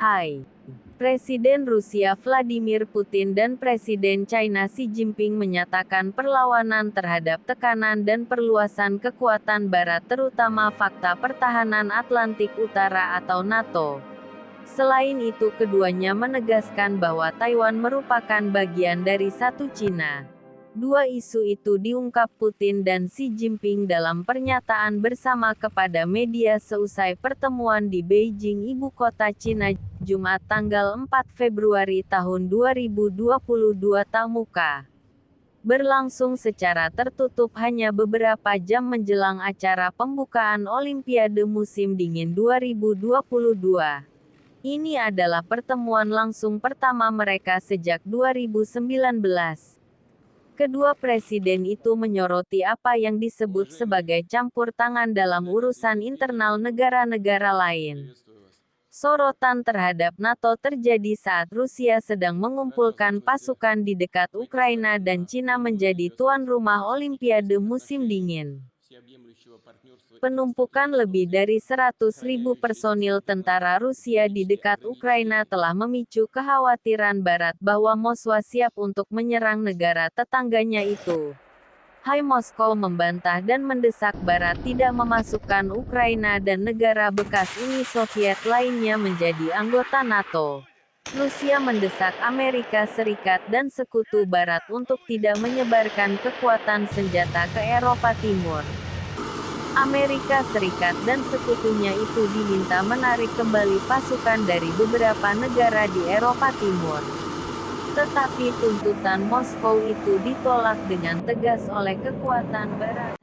mulai. Presiden Rusia Vladimir Putin dan Presiden China Xi Jinping menyatakan perlawanan terhadap tekanan dan perluasan kekuatan Barat terutama fakta pertahanan Atlantik Utara atau NATO. Selain itu keduanya menegaskan bahwa Taiwan merupakan bagian dari satu Cina. Dua isu itu diungkap Putin dan Xi Jinping dalam pernyataan bersama kepada media seusai pertemuan di Beijing ibu kota Cina, Jumat tanggal 4 Februari tahun 2022 Tamuka. Berlangsung secara tertutup hanya beberapa jam menjelang acara pembukaan Olimpiade musim dingin 2022. Ini adalah pertemuan langsung pertama mereka sejak 2019. Kedua presiden itu menyoroti apa yang disebut sebagai campur tangan dalam urusan internal negara-negara lain. Sorotan terhadap NATO terjadi saat Rusia sedang mengumpulkan pasukan di dekat Ukraina dan Cina menjadi tuan rumah Olimpiade musim dingin. Penumpukan lebih dari 100.000 personil tentara Rusia di dekat Ukraina telah memicu kekhawatiran Barat bahwa Moskwa siap untuk menyerang negara tetangganya itu. Hai Moskow membantah dan mendesak Barat tidak memasukkan Ukraina dan negara bekas Uni Soviet lainnya menjadi anggota NATO. Rusia mendesak Amerika Serikat dan sekutu Barat untuk tidak menyebarkan kekuatan senjata ke Eropa Timur. Amerika Serikat dan sekutunya itu diminta menarik kembali pasukan dari beberapa negara di Eropa Timur. Tetapi tuntutan Moskow itu ditolak dengan tegas oleh kekuatan Barat.